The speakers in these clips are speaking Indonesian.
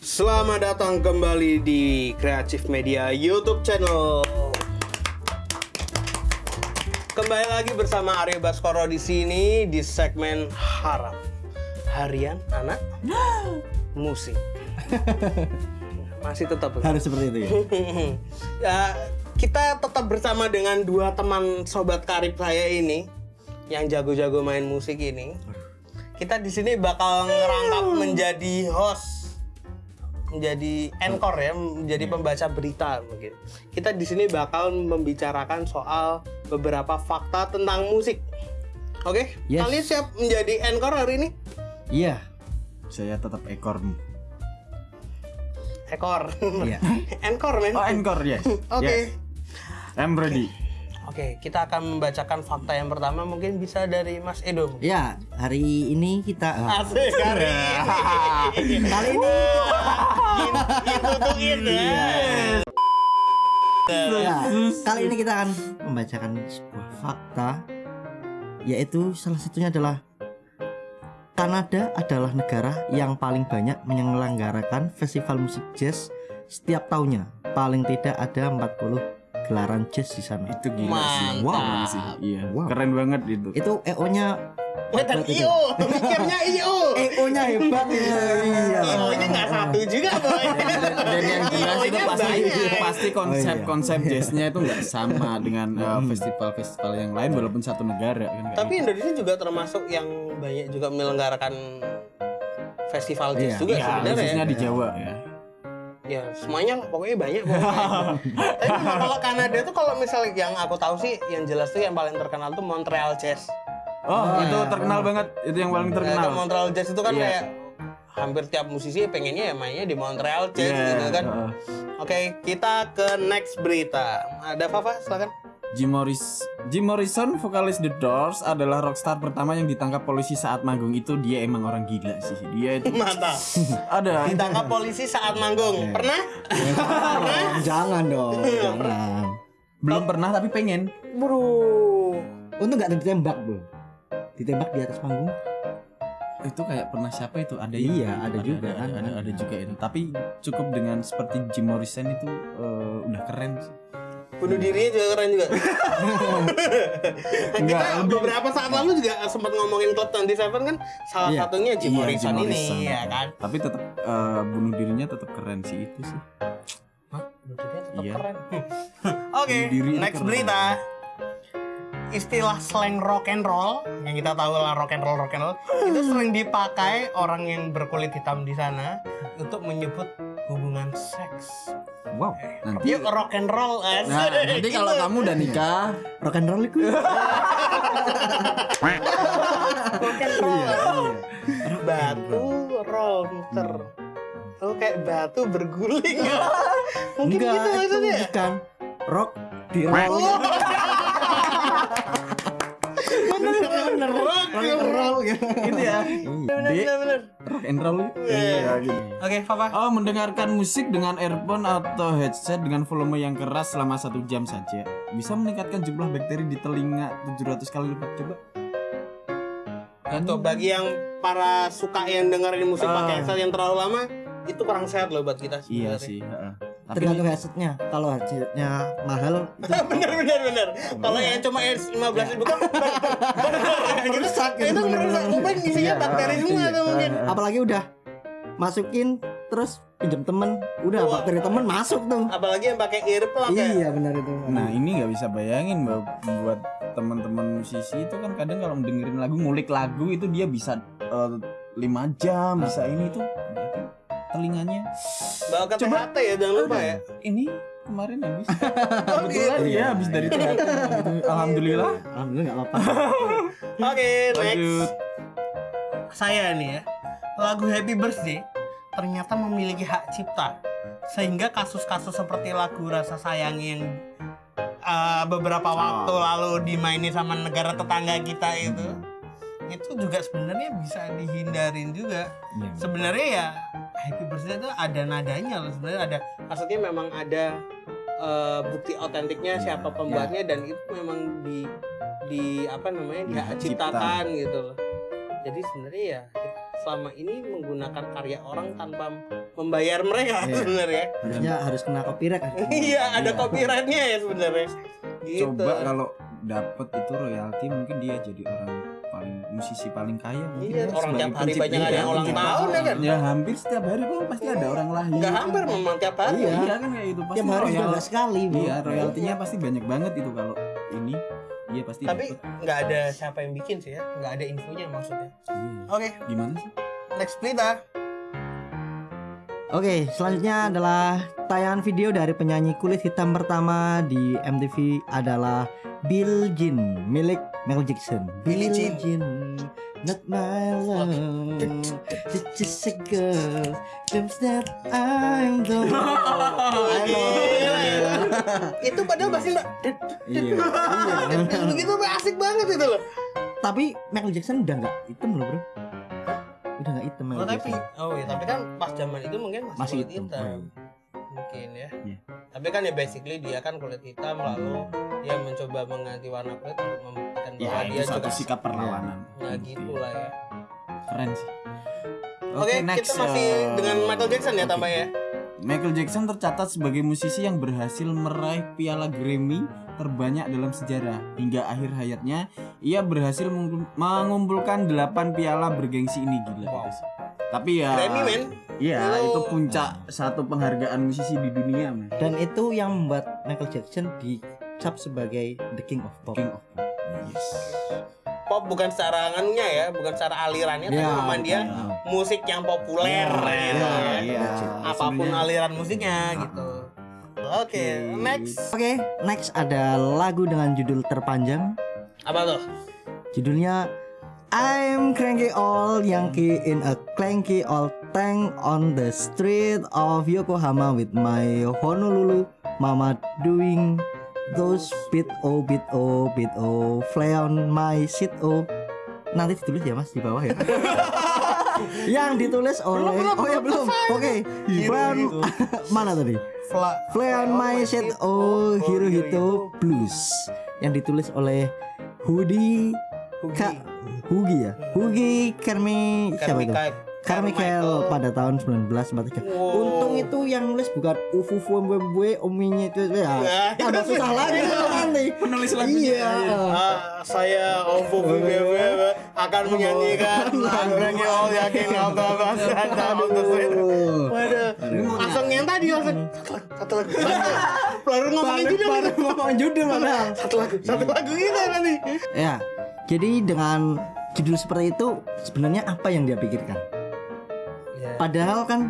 Selamat datang kembali di Creative Media YouTube channel. Kembali lagi bersama Aryo Baskoro di sini di segmen Haram Harian Anak Musik. Masih tetap harus seperti itu ya ya, kita tetap bersama dengan dua teman sobat karib saya ini yang jago-jago main musik ini. Kita di sini bakal ngerangkap menjadi host, menjadi anchor ya, menjadi pembaca berita mungkin. Kita di sini bakal membicarakan soal beberapa fakta tentang musik. Oke, Yes. kalian siap menjadi anchor hari ini? iya saya tetap ekor Ekor. Iya. anchor men. oh encore yes Oke. Yes. I'm ready Oke, kita akan membacakan fakta yang pertama mungkin bisa dari Mas Edo. ya hari ini kita Asik kali ini. kali ini Ditutukin ya. ya, kali ini kita akan membacakan sebuah fakta yaitu salah satunya adalah Kanada adalah negara yang paling banyak menyelenggarakan festival musik jazz setiap tahunnya. Paling tidak ada 40 gelaran jazz di sana. itu gila sih Mantap. wow sih iya Wow. keren banget itu Itu EO-nya Wetan IO, mikirnya IO. EO-nya hebat itu. Iya. IO-nya nggak satu juga, boy. dan yang jelas itu IO-nya pasti banyak. pasti konsep Oh, iya. konsep jazznya itu nggak sama dengan uh, festival-festival yang lain walaupun satu negara kan Tapi Indonesia juga termasuk yang banyak juga menyelenggarakan festival jazz Iya. juga gitu. ya, sebenarnya. khususnya ya. di Jawa ya Ya, semuanya pokoknya banyak pokoknya. Tapi kalau Kanada tuh kalau misalnya yang aku tahu sih yang jelas tuh yang paling terkenal tuh Montreal Jazz. oh itu terkenal banget itu yang paling Nah, terkenal ke Montreal Jazz itu kan Iya. kayak hampir tiap musisi pengennya ya mainnya di Montreal Jazz Iya, gitu kan. heeh. Oke, kita ke next berita. Ada Fafa, silakan. Jim Morris Jim Morrison vokalis The Doors adalah rockstar pertama yang ditangkap polisi saat manggung itu dia emang orang gila sih dia itu Mantap. ada Ditangkap polisi saat manggung. Iya. Pernah? Jangan dong, jangan. belum pernah tapi pengen Bro. Untung nggak ditembak bro. Ditembak di atas panggung. itu kayak pernah siapa itu ada Iya, yang- ada juga ada, kan. ada, ada juga itu tapi cukup dengan seperti Jim Morrison itu eh, udah keren sih Bunuh dirinya juga keren juga. Kita lebih- beberapa saat lalu juga sempat ngomongin Club 27 kan salah Iya. satunya Jim Iya, Morrison Jim ini Morrison. ya kan. tapi tetap eh, bunuh dirinya tetap keren sih itu sih Hah? Bunuh dirinya tetap Iya. keren. Oke, next keren. berita. Istilah slang rock and roll yang kita tahu lah rock and roll rock and roll itu sering dipakai orang yang berkulit hitam di sana untuk menyebut hubungan seks. Wow. nanti Yuk rock and roll as. nah nanti kalau kamu udah nikah Rock and roll itu. rock and roll. Iya. batu roll muter. Oh kayak batu berguling. Mungkin Enggak, gitu itu maksudnya. bukan rock di roll. Bener rock Rock and roll gitu. gitu ya Bener bener bener. rock and roll Iya. gitu Oke, Papa. Oh, mendengarkan musik dengan earphone atau headset dengan volume yang keras selama satu jam saja bisa meningkatkan jumlah bakteri di telinga 700 kali lipat. Coba. Untuk bagi yang para suka yang dengerin musik Ah. pakai headset yang terlalu lama, itu kurang sehat loh buat kita. Iya sebenarnya. sih. heeh. Tapi Tergantung headsetnya. Kalau headsetnya mahal itu bener bener bener. Kalau yang cuma lima belas ribu kan Merusak gitu, Itu merusak. Mungkin isinya Iya, bakteri semua iya. tuh mungkin. apalagi udah masukin terus pinjam temen udah bakteri temen masuk tuh Apalagi yang pakai earplug ya. iya benar itu Nah, ini nggak bisa bayangin buat teman-teman musisi itu kan kadang kalau dengerin lagu, ngulik lagu itu dia bisa eh, lima jam, bisa ini tuh telinganya Bawa ke Coba. THT ya jangan lupa ya. ini kemarin habis Oh, kebetulan gitu. ya habis dari THT gitu. alhamdulillah alhamdulillah nggak apa-apa Oke, next. lanjut Saya nih ya. Lagu Happy Birthday ternyata memiliki hak cipta. Sehingga kasus-kasus seperti lagu Rasa Sayang yang uh, beberapa waktu lalu dimainin sama negara tetangga kita itu itu juga sebenarnya bisa dihindarin juga. Iya. Sebenarnya ya Happy Birthday itu ada nadanya loh sebenarnya ada maksudnya memang ada uh, bukti otentiknya Iya, siapa pembuatnya dan itu memang di di apa namanya hak diciptakan gitu loh. Jadi sebenarnya ya selama ini menggunakan karya orang tanpa membayar mereka Iya. sebenarnya. harusnya harus kena copyright kan Iya, ada copyrightnya ya sebenarnya. Gitu. Coba kalau dapet itu royalti mungkin dia jadi orang musisi paling kaya mungkin Iya, ya, orang tiap hari banyak ada Iya, yang ulang pencipta. tahun, ya kan? Ya hampir setiap hari kok pasti ada orang lahir. Enggak hampir memang tiap hari. Iya, iya kan kayak itu pasti tiap hari royal- nggak sekali bu Iya, royaltinya pasti banyak banget itu kalau ini dia pasti Tapi nggak ada siapa yang bikin sih ya, nggak ada infonya maksudnya. Iya. Oke, Gimana sih? next berita. Oke, selanjutnya adalah tayangan video dari penyanyi kulit hitam pertama di MTV adalah Bill Jean milik Michael Jackson. Billie Jean. not my love, it's just a girl, comes that I'm the one. Itu padahal pasti mbak Iya. begitu asik banget itu loh. Tapi Michael Jackson udah nggak hitam loh bro. Udah nggak hitam Oh, tapi oh iya, tapi kan pas zaman itu mungkin masih, Masih hitam. hitam. Mungkin ya. Iya. Tapi kan ya basically dia kan kulit hitam lalu dia mencoba mengganti warna kulit untuk membuktikan bahwa Ya, dia itu satu juga sikap perlawanan. ya gitu lah ya. Keren sih. Oke, kita masih eh, dengan Michael Jackson ya oke. tambah ya. Michael Jackson tercatat sebagai musisi yang berhasil meraih piala Grammy terbanyak dalam sejarah. Hingga akhir hayatnya, ia berhasil mengumpul- mengumpulkan 8 piala bergengsi ini gila. Wow. Tapi ya Grammy. Iya, Oh. itu puncak satu penghargaan musisi di dunia, man. Dan itu yang membuat Michael Jackson dicap sebagai the king of pop. King of Pop. Yes. Pop bukan secara ya, bukan secara alirannya, tapi Ya, memang dia bukan. musik yang populer Ya, gitu ya, ya. iya. Apa pun Sebenarnya- aliran musiknya gitu. Oke, next. Oke, next ada lagu dengan judul terpanjang. Apa tuh? Judulnya I'm cranky old Yankee in a clanky old tank on the street of Yokohama with my Honolulu mama doing those bit o bit o bit o fly on my seat o. Nanti ditulis ya mas di bawah ya. Yang ditulis oleh oh ya belum. oke. Fly on mana tadi? Fla Fly on my seat oh Hirohito Blues. Yang ditulis oleh Hudi Ka Hugi ya? Hugi Kermi siapa itu Carmichael pada tahun 1943 Wow. Untung itu yang nulis bukan Ufu Fu Mbwe Ominya itu ya. Ada susah lagi nanti Penulis lagunya, Iya. Ah, saya Ovo BBW akan menyanyikan lagunya All Yakin Auto Waduh, langsung yang tadi langsung satu lagu. Baru ngomongin judul. Baru gitu. ngomong judul padahal Satu lagu, satu lagu gitu nanti. Ya jadi dengan judul seperti itu sebenarnya apa yang dia pikirkan Ya. Padahal kan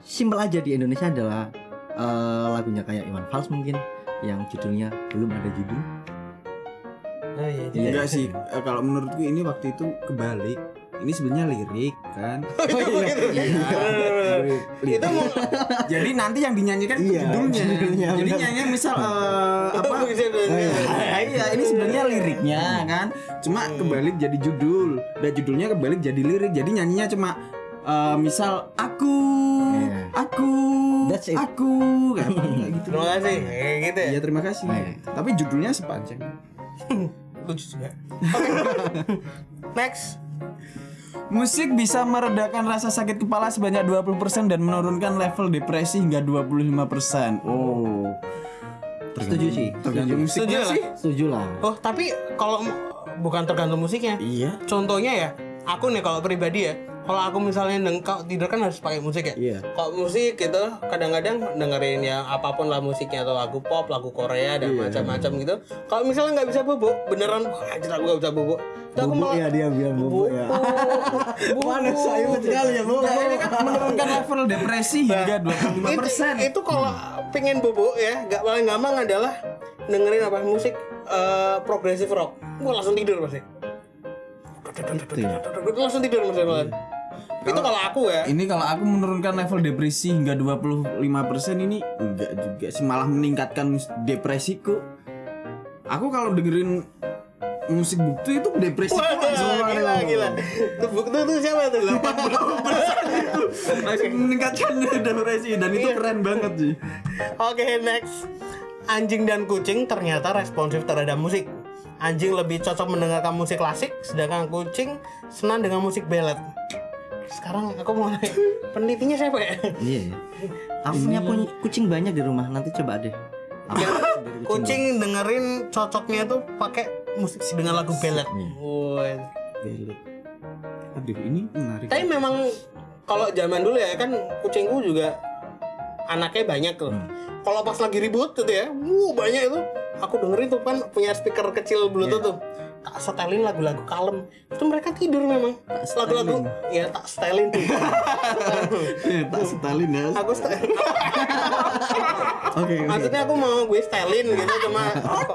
simpel aja di Indonesia adalah eh, lagunya kayak Iwan Fals mungkin yang judulnya belum ada judul. Oh iya, Iya. Enggak sih, eh, kalau menurutku ini waktu itu kebalik. Ini sebenarnya lirik kan. Oh. Lirik. Itu mau Jadi nanti yang dinyanyikan Iya, judulnya. judulnya, Jadi benar. nyanyi misal eh, apa? Ah, iya, ini sebenarnya liriknya kan. Cuma kebalik jadi judul. Dan judulnya kebalik jadi lirik. Jadi nyanyinya cuma eh, misal aku, Iya. aku, That's it. aku kayak gitu. Terima kasih. Kayak gitu ya. Iya terima kasih. Baik. Tapi judulnya sepanjang. Lucu juga. Oke. Next. Musik bisa meredakan rasa sakit kepala sebanyak 20% dan menurunkan level depresi hingga 25%. Oh. Setuju sih. Tergantung Setuju musiknya lah. sih. Setuju lah. Oh, tapi kalau bukan tergantung musiknya. Iya. Contohnya ya, aku nih kalau pribadi ya, kalau aku misalnya deng kalau tidur kan harus pakai musik ya. Iya. Kalau musik gitu, kadang-kadang dengerin yang apa pun lah musiknya atau lagu pop, lagu Korea dan Iya. macam-macam gitu. Kalau misalnya nggak bisa bobo, beneran anjir aku nggak bisa aku Bubuk malah ya dia bilang bubuk ya. Mana saya sekali ya bubuk. Nah, ini kan menurunkan level depresi hingga 25%. itu, itu kalau pengen bobo ya, nggak paling gampang adalah dengerin apa musik eh, progressive rock. Gua langsung tidur pasti. Langsung tidur Itu kalau aku ya. Ini kalau aku menurunkan level depresi hingga 25% ini enggak juga sih malah meningkatkan depresiku. Aku kalau dengerin musik bukti itu depresi Wah, langsung gila, gila. Tuh bukti tuh siapa tuh? 80 langsung meningkatkan depresi dan itu Iya. keren banget sih. Oke, next. Anjing dan kucing ternyata responsif terhadap musik. Anjing lebih cocok mendengarkan musik klasik, sedangkan kucing senang dengan musik ballad. Sekarang aku mau nanya penelitinya siapa ya Iya ya. Aku punya pun- kucing banyak di rumah. Nanti coba deh. Ya, kucing dengerin cocoknya tuh pakai musik dengan lagu ballad Woi. Belok. Aduh ini menarik. tapi memang kalau zaman dulu ya kan kucingku juga anaknya banyak tuh kalau pas lagi ribut gitu ya wuh banyak itu aku dengerin tuh kan punya speaker kecil bluetooth tuh tak setelin lagu-lagu kalem. Itu mereka tidur memang. Lagu-lagu ya tak setelin tuh. Tak Stalin ya. aku setelin Oke. maksudnya aku mau gue setelin gitu cuma aku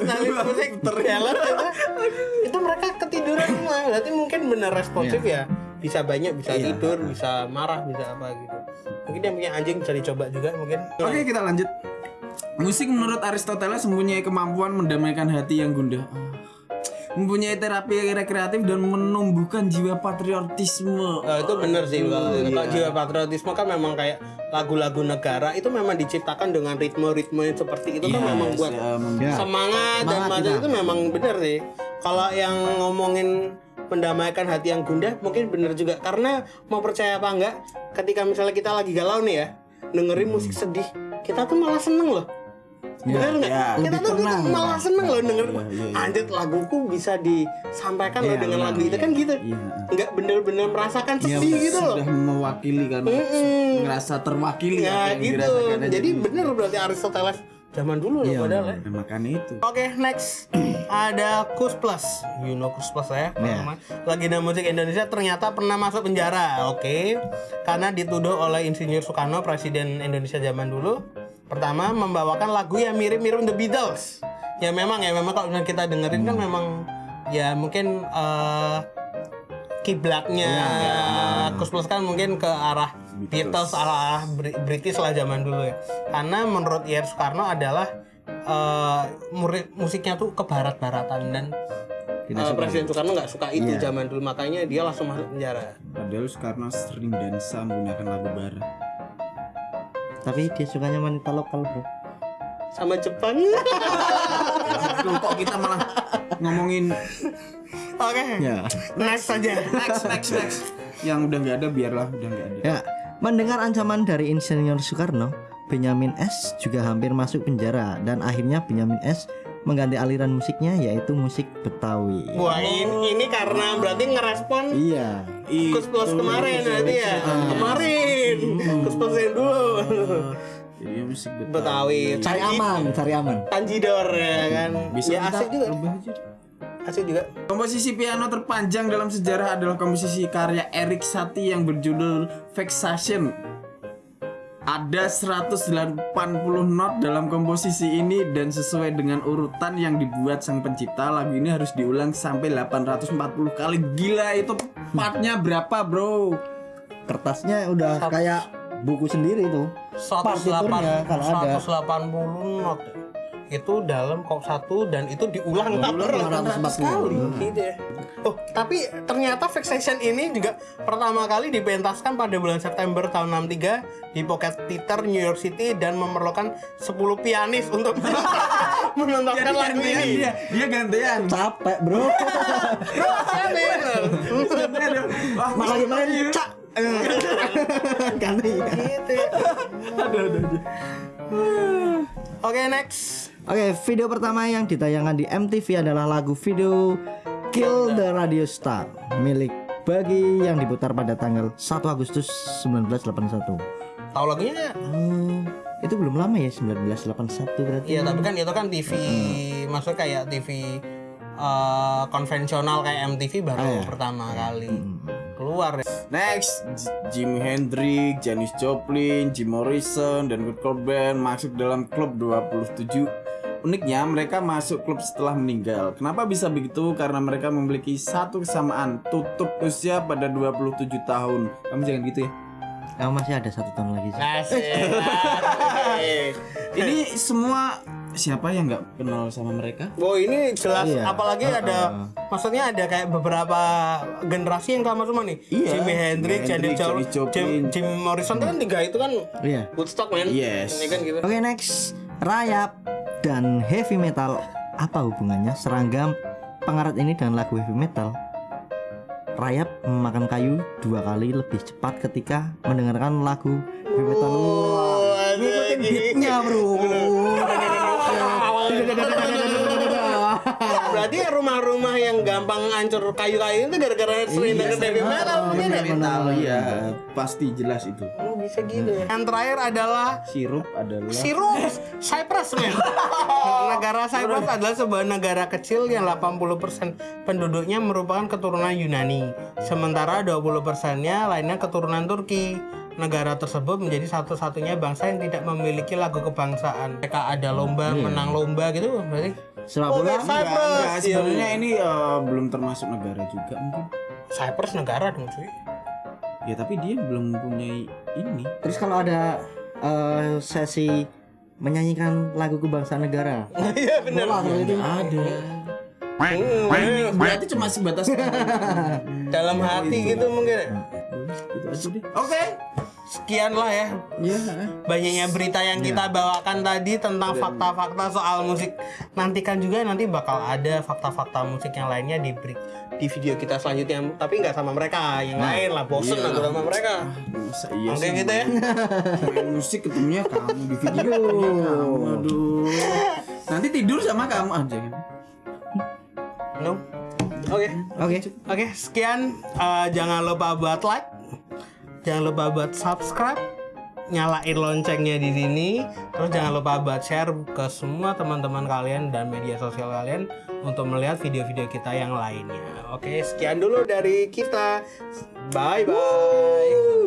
setelin musik terjalan itu itu mereka ketiduran semua. Berarti mungkin bener responsif ya. Bisa banyak bisa tidur bisa marah bisa apa gitu. Mungkin yang punya anjing bisa dicoba juga mungkin. Oke kita lanjut. Musik menurut Aristoteles mempunyai kemampuan mendamaikan hati yang gundah. Mempunyai terapi rekreatif dan menumbuhkan jiwa patriotisme. Oh, itu bener sih kalau kalau jiwa patriotisme kan memang kayak lagu-lagu negara itu memang diciptakan dengan ritme-ritme seperti itu kan memang buat Ya, mem- Ya. semangat dan Semangat macam itu memang bener sih. Kalau yang ngomongin mendamaikan hati yang gundah mungkin bener juga. Karena mau percaya apa enggak ketika misalnya kita lagi galau nih ya dengerin musik sedih kita tuh malah seneng loh bener nggak ya. kita tuh gitu, tenang. malah seneng loh denger Iya, iya, iya. anjir laguku bisa disampaikan loh Iya, dengan lagu itu kan gitu Iya. nggak bener-bener merasakan Iya, sedih gitu loh Sudah mewakili kan, Mm-mm. ngerasa terwakili ya gitu jadi bener berarti Aristoteles zaman dulu loh padahal ya makanya itu. Oke, next ada Kus Plus. You know Kus Plus ya. Iya. Legenda musik Indonesia ternyata pernah masuk penjara. Oke. Karena dituduh oleh Insinyur Soekarno, presiden Indonesia zaman dulu. Pertama membawakan lagu yang mirip-mirip The Beatles. Ya memang ya memang kalau kita dengerin kan memang ya mungkin eh, kiblatnya Kus Plus kan mungkin ke arah Beatles, arah Bri- British lah zaman dulu ya. Karena menurut Ir Soekarno adalah eh, murid musiknya tuh ke barat-baratan dan eh, Presiden Soekarno nggak suka itu zaman dulu makanya dia langsung masuk penjara. Padahal Soekarno sering dansa menggunakan lagu barat. Tapi dia sukanya wanita lokal bro. Sama Jepang. Aduh, kok kita malah ngomongin Oke. Ya. Next saja. next next next. Yang udah nggak ada biarlah udah nggak ada. Ya. Mendengar ancaman dari Insinyur Soekarno, Benyamin S juga hampir masuk penjara dan akhirnya Benyamin S mengganti aliran musiknya yaitu musik Betawi. Wah ini, ini karena berarti ngerespon Iya. Kus Plus kemarin berarti ya. Kemarin. Jadi musik Betawi. Betawi. Cari Tanji- aman, cari aman. Tanjidor ya kan. Bisa ya asik juga. aja. Asik juga. Komposisi piano terpanjang dalam sejarah adalah komposisi karya Erik Satie yang berjudul Vexation. Ada 180 not dalam komposisi ini dan sesuai dengan urutan yang dibuat sang pencipta lagu ini harus diulang sampai 840 kali. Gila itu partnya berapa, Bro? Kertasnya udah kayak buku sendiri tuh. 180 Partiturnya kalau ada. 180 not itu dalam kop satu dan itu diulang Diulang 800 840. kali gitu ya. Oh, tapi ternyata Vexation ini juga pertama kali dipentaskan pada bulan September tahun 63 di Pocket Theater New York City dan memerlukan 10 pianis untuk menontonkan lagu ini. dia, dia gantian. Capek bro. Bro, siapa ya? Wah, Malah gimana? Cak. Ganti. Gitu ya. Oke, next. Oke, video pertama yang ditayangkan di MTV adalah lagu video Kill the Radio Star milik Bagi yang diputar pada tanggal 1 Agustus 1981. Tahu lagunya? Hmm, itu belum lama ya 1981 berarti. Iya, tapi kan itu kan TV, maksudnya kayak TV eh, konvensional kayak MTV baru pertama kali keluar ya. Next, Jimi Hendrix, Janis Joplin, Jim Morrison, dan Kurt Cobain masuk dalam klub 27. Uniknya mereka masuk klub setelah meninggal. Kenapa bisa begitu? Karena mereka memiliki satu kesamaan, tutup usia pada 27 tahun. Kamu jangan gitu ya. Kamu masih ada satu tahun lagi sih. Ini semua siapa yang nggak kenal sama mereka? Wow ini jelas Iya. apalagi ada maksudnya ada kayak beberapa generasi yang sama semua nih. Iya. Jimi Hendrix, Jimi Janis Joplin. Jim, Jim Morrison itu kan tiga itu kan Iya. Woodstock man. Yes. Ini kan gitu. Oke, next. Rayap dan heavy metal apa hubungannya seragam pengarat ini dengan lagu heavy metal? rayap memakan kayu dua kali lebih cepat ketika mendengarkan lagu heavy metal. Oh, ada Ngikutin beatnya bro. Berarti rumah-rumah yang gampang hancur kayu-kayu itu gara-gara sering denger heavy metal mungkin ya? metal ya pasti jelas itu Oh, bisa gitu ya. Yang terakhir adalah sirup adalah Sirup Cyprus men. negara Cyprus adalah sebuah negara kecil yang 80% penduduknya merupakan keturunan Yunani. Sementara 20%-nya lainnya keturunan Turki. Negara tersebut menjadi satu-satunya bangsa yang tidak memiliki lagu kebangsaan. Mereka ada lomba, menang lomba gitu berarti. Sepak bola kayak Cyprus. Enggak, sebenarnya ini eh, belum termasuk negara juga mungkin Cyprus negara dong cuy. ya tapi dia belum mempunyai ini Terus kalau ada eh, sesi menyanyikan lagu kebangsaan negara. Iya benar. Bola terus itu. ada Hmm, berarti cuma sebatas Dalam hati gitu mungkin. gitu aja deh oke Sekian lah ya ya banyaknya berita yang kita bawakan tadi tentang fakta-fakta soal musik. Nantikan juga nanti bakal ada fakta-fakta musik yang lainnya di beri- di video kita selanjutnya. Tapi nggak sama mereka, yang lain lah. Bosen aku sama mereka. Iya Oke gitu ya. main musik ketemunya kamu di video kamu aduh nanti tidur sama kamu aja No. Oke. Oke. Oke, sekian. Eh, jangan lupa buat like. Jangan lupa buat subscribe. Nyalain loncengnya di sini. Terus jangan lupa buat share ke semua teman-teman kalian dan media sosial kalian untuk melihat video-video kita yang lainnya. Oke, sekian dulu dari kita. Bye bye.